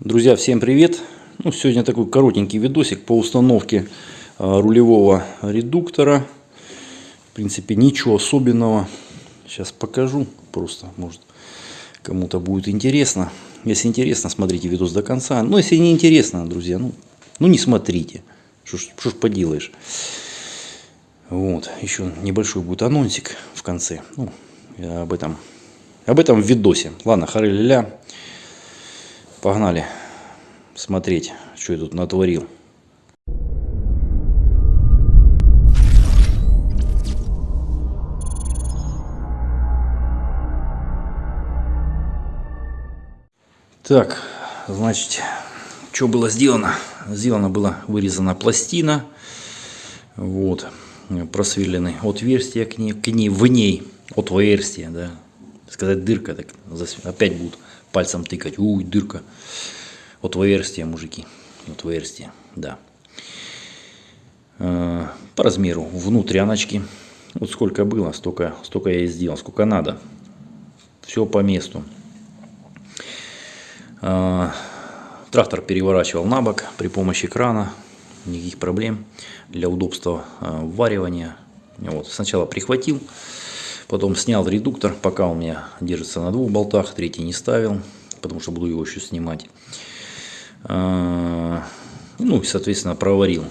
Друзья, всем привет! Ну, сегодня такой коротенький видосик по установке а, рулевого редуктора. В принципе, ничего особенного. Сейчас покажу. Просто, может, кому-то будет интересно. Если интересно, смотрите видос до конца. Но если не интересно, друзья, ну, ну не смотрите. Что ж, поделаешь. Вот, еще небольшой будет анонсик в конце. Ну, об этом, об этом в видосе. Ладно, хары-ля-ля. Погнали смотреть, что я тут натворил. Так, значит, что было сделано? Сделано было вырезана пластина, вот, просверллены отверстия к ней, к ней в ней, отверстие, да, сказать дырка, так опять будут пальцем тыкать. Уй, дырка. Отверстие, мужики. Отверстие, да. Э, по размеру внутряночки. Вот сколько было, столько, столько я и сделал. Сколько надо. Все по месту. Э, трактор переворачивал на бок при помощи крана. Никаких проблем. Для удобства э, варивания. Вот. Сначала прихватил. Потом снял редуктор, пока у меня держится на двух болтах, третий не ставил, потому что буду его еще снимать. А, ну и, соответственно, проварил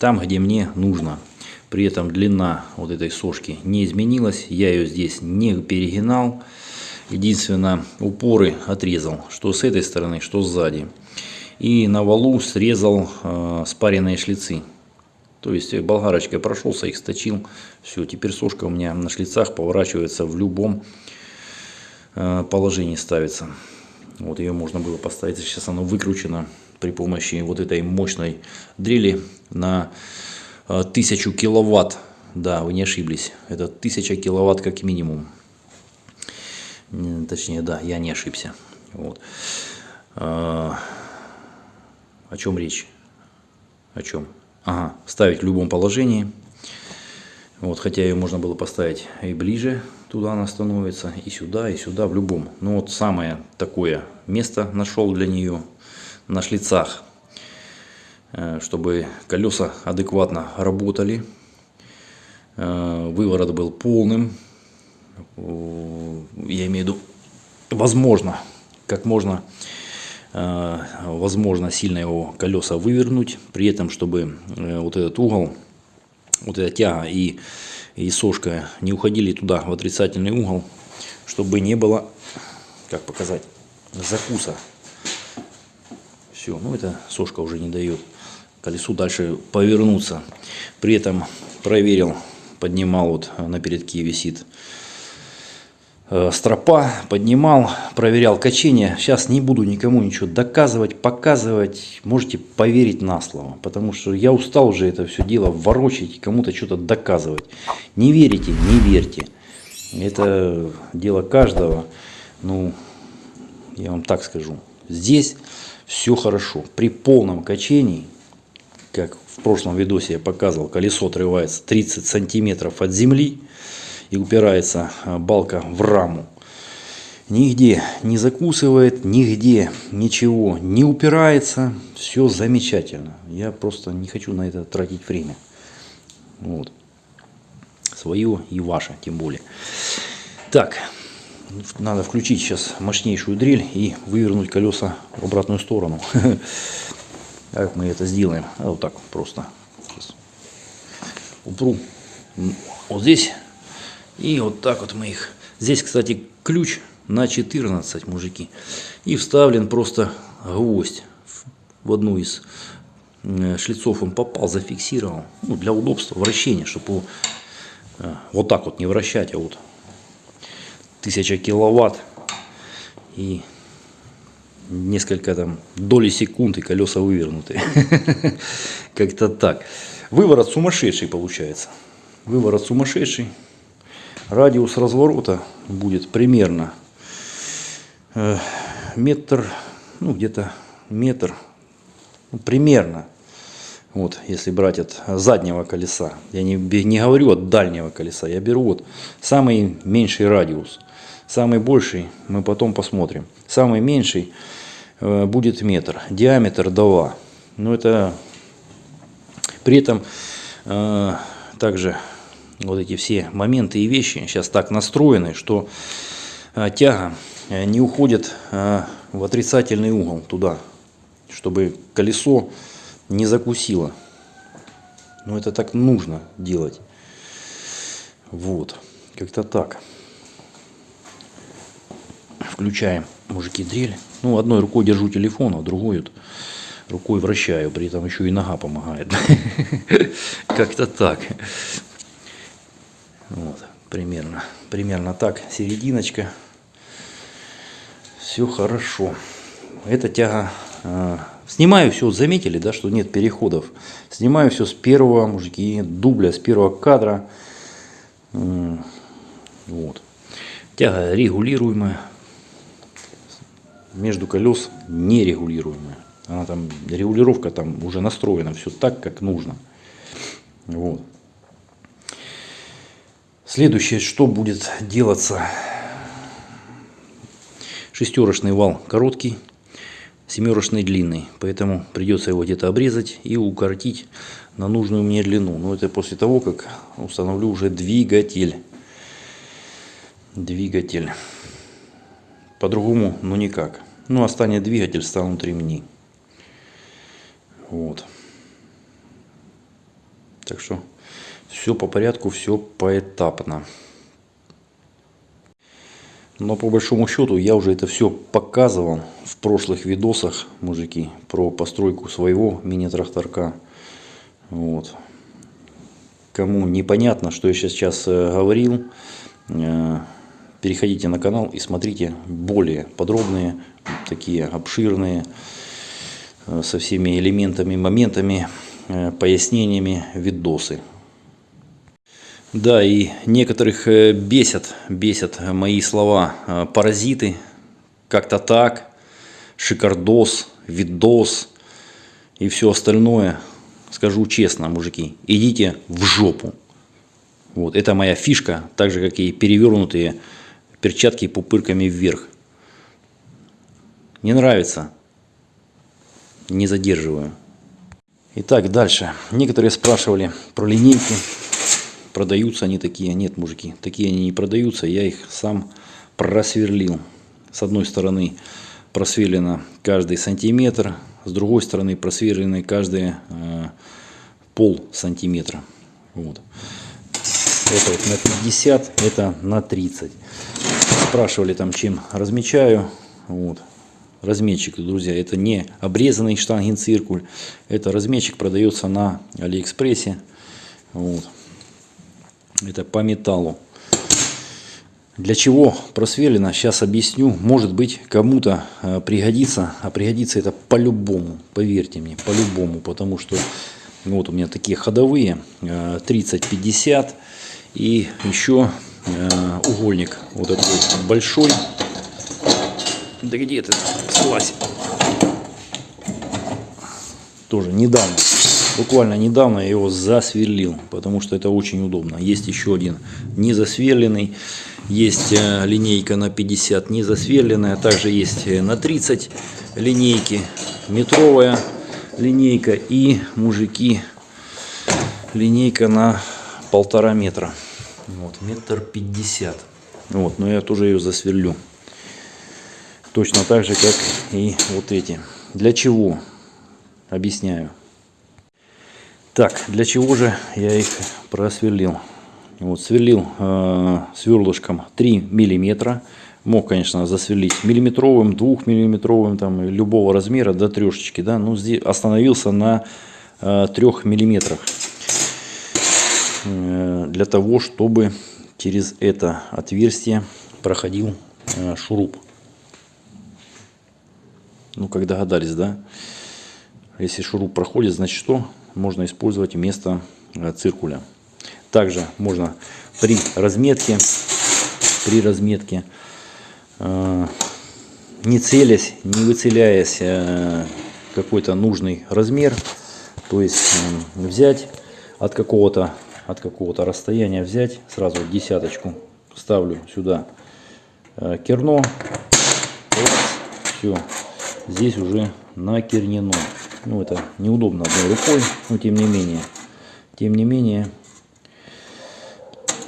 там, где мне нужно. При этом длина вот этой сошки не изменилась, я ее здесь не перегинал. Единственное, упоры отрезал, что с этой стороны, что сзади. И на валу срезал э, спаренные шлицы. То есть э, болгарочкой прошелся, их сточил. Все, теперь сошка у меня на шлицах поворачивается в любом э, положении ставится. Вот ее можно было поставить. Сейчас она выкручена при помощи вот этой мощной дрели на 1000 э, киловатт. Да, вы не ошиблись. Это 1000 киловатт как минимум. Точнее, да, я не ошибся. Вот. О чем речь? О чем? Ага, ставить в любом положении. Вот, хотя ее можно было поставить и ближе, туда она становится, и сюда, и сюда, в любом. Но вот самое такое место нашел для нее на шлицах, э, чтобы колеса адекватно работали. Э, выворот был полным. Я имею в виду, возможно, как можно Э, возможно сильно его колеса вывернуть, при этом, чтобы э, вот этот угол, вот эта тяга и, и сошка не уходили туда, в отрицательный угол, чтобы не было, как показать, закуса. Все, ну это сошка уже не дает колесу дальше повернуться. При этом проверил, поднимал, вот на передке висит Э, стропа, поднимал, проверял качение. Сейчас не буду никому ничего доказывать, показывать. Можете поверить на слово, потому что я устал уже это все дело ворочать, кому-то что-то доказывать. Не верите, не верьте. Это дело каждого. Ну, я вам так скажу. Здесь все хорошо. При полном качении, как в прошлом видосе я показывал, колесо отрывается 30 сантиметров от земли и упирается а, балка в раму. Нигде не закусывает, нигде ничего не упирается. Все замечательно. Я просто не хочу на это тратить время. Вот. Свое и ваше, тем более. Так, надо включить сейчас мощнейшую дрель и вывернуть колеса в обратную сторону. Как мы это сделаем? А вот так просто. Упру вот здесь и вот так вот мы их. Здесь, кстати, ключ на 14, мужики. И вставлен просто гвоздь в одну из э, шлицов он попал, зафиксировал. Ну, для удобства вращения, чтобы его э, вот так вот не вращать, а вот 1000 киловатт и несколько там доли секунд и колеса вывернуты. Как-то так. Выворот сумасшедший получается. Выворот сумасшедший. Радиус разворота будет примерно э, метр, ну где-то метр, ну, примерно. Вот, если брать от заднего колеса, я не, не говорю от дальнего колеса, я беру вот самый меньший радиус. Самый больший мы потом посмотрим. Самый меньший э, будет метр, диаметр 2. Но это при этом э, также вот эти все моменты и вещи сейчас так настроены, что э, тяга э, не уходит э, в отрицательный угол туда, чтобы колесо не закусило. Но это так нужно делать. Вот, как-то так. Включаем, мужики, дрель. Ну, одной рукой держу телефон, а другой вот рукой вращаю, при этом еще и нога помогает. Как-то так. Вот, примерно, примерно так, серединочка. Все хорошо. Эта тяга... Э, снимаю все, заметили, да, что нет переходов. Снимаю все с первого, мужики, дубля, с первого кадра. Вот. Тяга регулируемая. Между колес нерегулируемая. Она там, регулировка там уже настроена все так, как нужно. Вот. Следующее, что будет делаться. Шестерочный вал короткий, семерочный длинный. Поэтому придется его где-то обрезать и укоротить на нужную мне длину. Но это после того, как установлю уже двигатель. Двигатель. По-другому, ну никак. Ну, останет двигатель, станут ремни. Вот. Так что все по порядку, все поэтапно. Но по большому счету я уже это все показывал в прошлых видосах, мужики, про постройку своего мини-тракторка. Вот. Кому непонятно, что я сейчас э, говорил, э, переходите на канал и смотрите более подробные, такие обширные, э, со всеми элементами, моментами, пояснениями видосы. Да, и некоторых бесят, бесят мои слова паразиты, как-то так, шикардос, видос и все остальное – скажу честно, мужики, идите в жопу. Вот, это моя фишка, так же, как и перевернутые перчатки пупырками вверх. Не нравится, не задерживаю. Итак, дальше. Некоторые спрашивали про линейки. Продаются они такие? Нет, мужики, такие они не продаются. Я их сам просверлил. С одной стороны просверлено каждый сантиметр, с другой стороны просверлены каждые э, пол сантиметра. Вот. Это вот на 50, это на 30. Спрашивали там, чем размечаю. Вот. Разметчик, друзья, это не обрезанный штангенциркуль. Это разметчик продается на Алиэкспрессе. Вот. Это по металлу. Для чего просверлено, сейчас объясню. Может быть, кому-то э, пригодится, а пригодится это по-любому, поверьте мне, по-любому, потому что вот у меня такие ходовые, 30-50 э, и еще э, угольник вот такой большой. Да где ты, слазь? Тоже недавно, буквально недавно я его засверлил, потому что это очень удобно. Есть еще один не засверленный. Есть э, линейка на 50 не засверленная, также есть э, на 30 линейки, метровая линейка и мужики линейка на полтора метра. Вот, метр пятьдесят. Вот, но я тоже ее засверлю. Точно так же, как и вот эти. Для чего? Объясняю. Так, для чего же я их просверлил? Вот, сверлил э, сверлышком 3 миллиметра. Мог, конечно, засверлить миллиметровым, двухмиллиметровым, там, любого размера до трешечки. Да? Ну, здесь остановился на э, 3 миллиметрах. Э, для того, чтобы через это отверстие проходил э, шуруп. Ну, как догадались, да? Если шуруп проходит, значит что? Можно использовать вместо э, циркуля. Также можно при разметке, при разметке, э, не целясь, не выцеляясь э, какой-то нужный размер, то есть взять от какого-то от какого-то расстояния взять сразу десяточку ставлю сюда керно все здесь уже накернено. Ну, это неудобно одной рукой, но тем не менее. Тем не менее,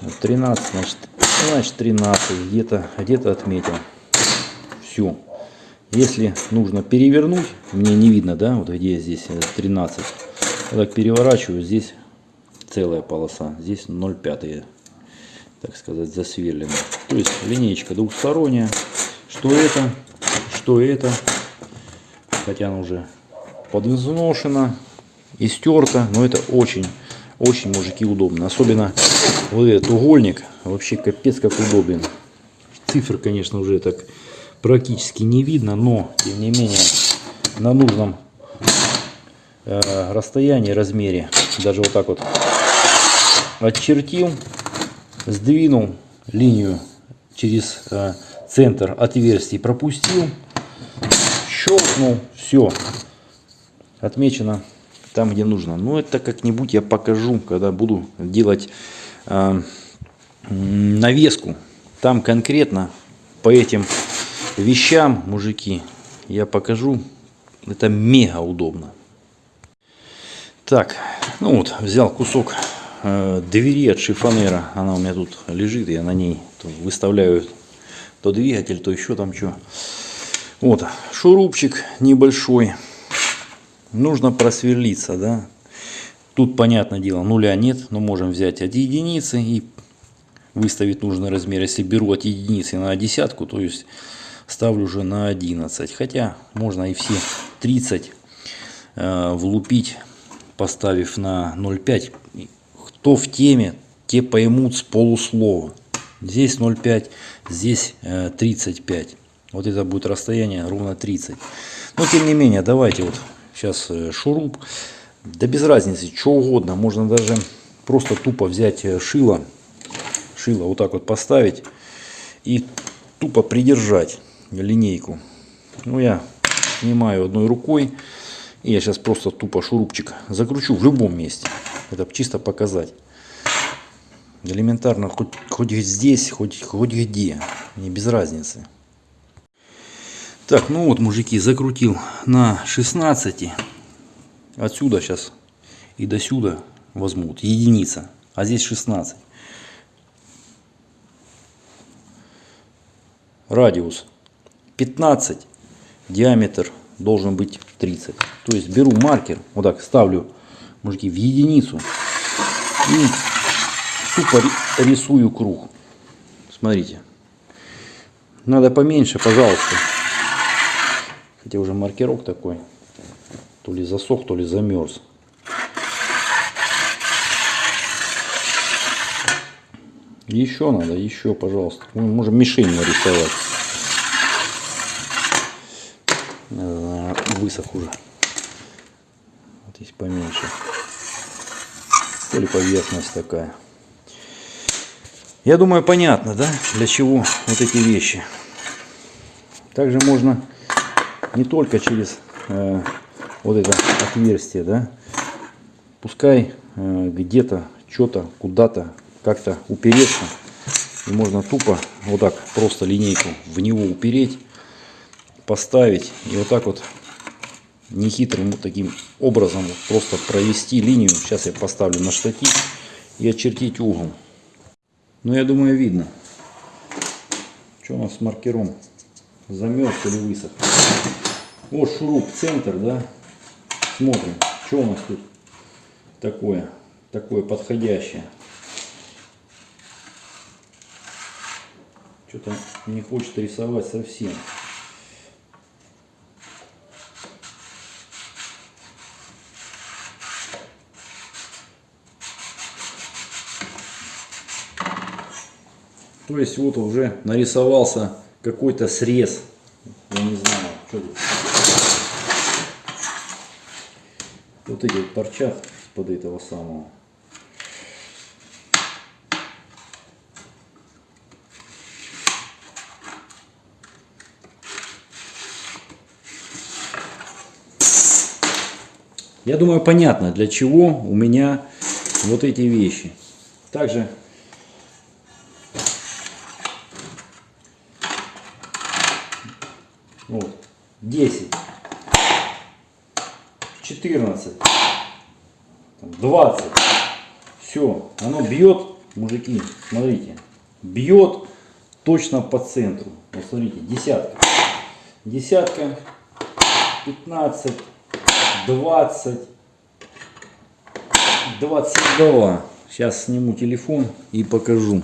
вот 13, значит, значит 13, где-то где, -то, отметил. Все. Если нужно перевернуть, мне не видно, да, вот где здесь 13. Я так переворачиваю, здесь целая полоса, здесь 0,5, так сказать, засверлена. То есть линейка двухсторонняя. Что это, что это, хотя она уже подвзношена и стерта, но это очень, очень, мужики, удобно. Особенно вот этот угольник, вообще капец как удобен. Цифр, конечно, уже так практически не видно, но, тем не менее, на нужном э, расстоянии, размере, даже вот так вот отчертил, сдвинул линию через э, центр отверстий, пропустил, щелкнул, все, отмечено там, где нужно. Но это как-нибудь я покажу, когда буду делать э, навеску. Там конкретно по этим вещам, мужики, я покажу. Это мега удобно. Так, ну вот, взял кусок э, двери от шифонера. Она у меня тут лежит, я на ней выставляю то двигатель, то еще там что. Вот, шурупчик небольшой. Нужно просверлиться, да. Тут, понятное дело, нуля нет, но можем взять от единицы и выставить нужный размер. Если беру от единицы на десятку, то есть ставлю уже на 11. Хотя можно и все 30 э, влупить, поставив на 0,5. Кто в теме, те поймут с полуслова. Здесь 0,5, здесь э, 35. Вот это будет расстояние ровно 30. Но тем не менее, давайте вот сейчас э, шуруп. Да без разницы, что угодно. Можно даже просто тупо взять э, шило. Шило вот так вот поставить. И тупо придержать линейку. Ну, я снимаю одной рукой. И я сейчас просто тупо шурупчик закручу в любом месте. Это чисто показать. Элементарно, хоть, хоть здесь, хоть, хоть где. Не без разницы. Так, ну вот, мужики, закрутил на 16. Отсюда сейчас и до сюда возьмут. Единица. А здесь 16. Радиус 15, диаметр должен быть 30. То есть беру маркер, вот так ставлю, мужики, в единицу и тупо рисую круг. Смотрите. Надо поменьше, пожалуйста. Хотя уже маркерок такой. То ли засох, то ли замерз. Еще надо, еще, пожалуйста. Мы можем мишень нарисовать. высох уже. Вот здесь поменьше. Или поверхность такая. Я думаю, понятно, да, для чего вот эти вещи. Также можно не только через э, вот это отверстие, да, пускай э, где-то, что-то, куда-то, как-то упереться. И можно тупо вот так просто линейку в него упереть, поставить и вот так вот нехитрым вот таким образом просто провести линию. Сейчас я поставлю на штатив и очертить угол. Ну, я думаю, видно. Что у нас с маркером? Замерз или высох? Вот шуруп, центр, да? Смотрим, что у нас тут такое, такое подходящее. Что-то не хочет рисовать совсем. То есть вот уже нарисовался какой-то срез. Я не знаю, что тут. Вот эти вот торчат под этого самого. Я думаю, понятно, для чего у меня вот эти вещи. Также Вот. 10. 14, 20. Все, оно бьет, мужики, смотрите, бьет точно по центру. Вот смотрите, десятка. Десятка, 15, 20, 22. Сейчас сниму телефон и покажу.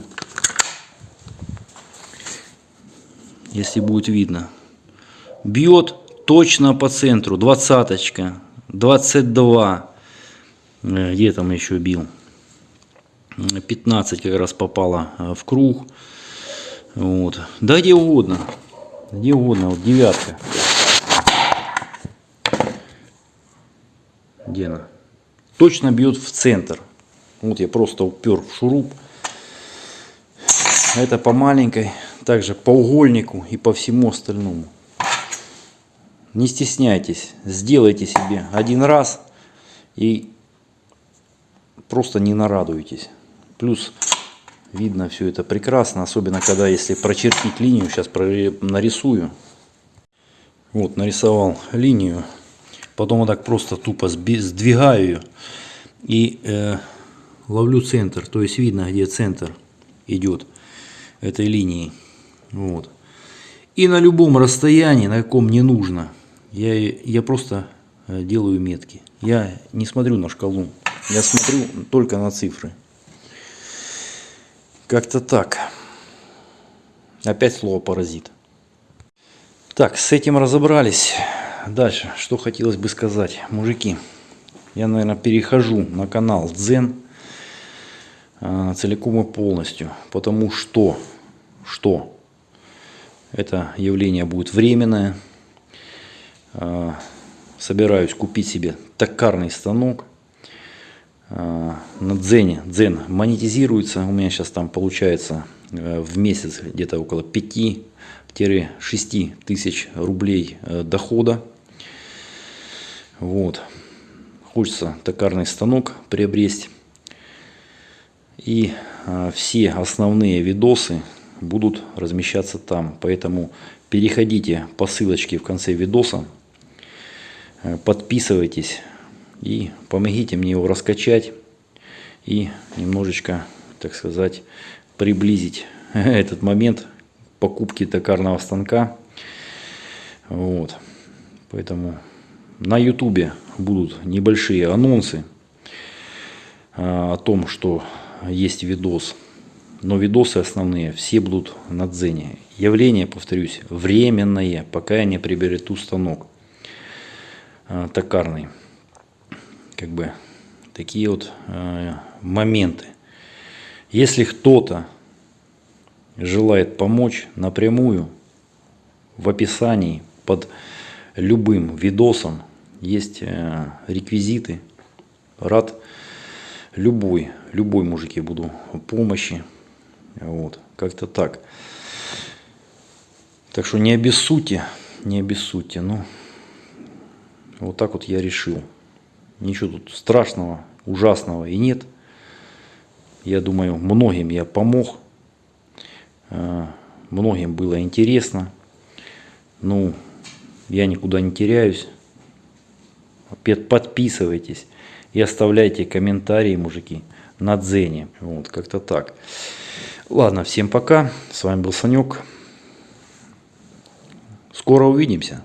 Если будет видно. Бьет точно по центру. Двадцаточка. 22. Э, Где там еще бил? 15 как раз попало э, в круг. Вот. Да где угодно. Где угодно. Вот девятка. Где она? Точно бьет в центр. Вот я просто упер в шуруп. Это по маленькой, также по угольнику и по всему остальному. Не стесняйтесь, сделайте себе один раз и просто не нарадуйтесь. Плюс видно все это прекрасно, особенно когда если прочертить линию, сейчас нарисую. Вот нарисовал линию, потом вот так просто тупо сдвигаю ее и э, ловлю центр, то есть видно где центр идет этой линии. Вот. И на любом расстоянии, на каком не нужно, я, я просто э, делаю метки. Я не смотрю на шкалу, я смотрю только на цифры. Как-то так. Опять слово паразит. Так, с этим разобрались. Дальше, что хотелось бы сказать. Мужики, я, наверное, перехожу на канал Дзен э, целиком и полностью. Потому что, что это явление будет временное. Э, собираюсь купить себе токарный станок на Дзене. Дзен монетизируется. У меня сейчас там получается э, в месяц где-то около 5-6 тысяч рублей э, дохода. Вот. Хочется токарный станок приобрести. И э, все основные видосы будут размещаться там. Поэтому переходите по ссылочке в конце видоса. Подписывайтесь и помогите мне его раскачать и немножечко, так сказать, приблизить этот момент покупки токарного станка. Вот. Поэтому на ютубе будут небольшие анонсы а, о том, что есть видос. Но видосы основные все будут на дзене. Явление, повторюсь, временное, пока я не приобрету станок токарный как бы такие вот э, моменты. Если кто-то желает помочь напрямую, в описании под любым видосом есть э, реквизиты. Рад любой, любой мужики буду помощи. Вот, как-то так. Так что не обессудьте, не обессудьте. Ну, вот так вот я решил. Ничего тут страшного, ужасного и нет. Я думаю, многим я помог. Э, многим было интересно. Ну, я никуда не теряюсь. Подписывайтесь и оставляйте комментарии, мужики, на Дзене. Вот, как-то так. Ладно, всем пока. С вами был Санек. Скоро увидимся.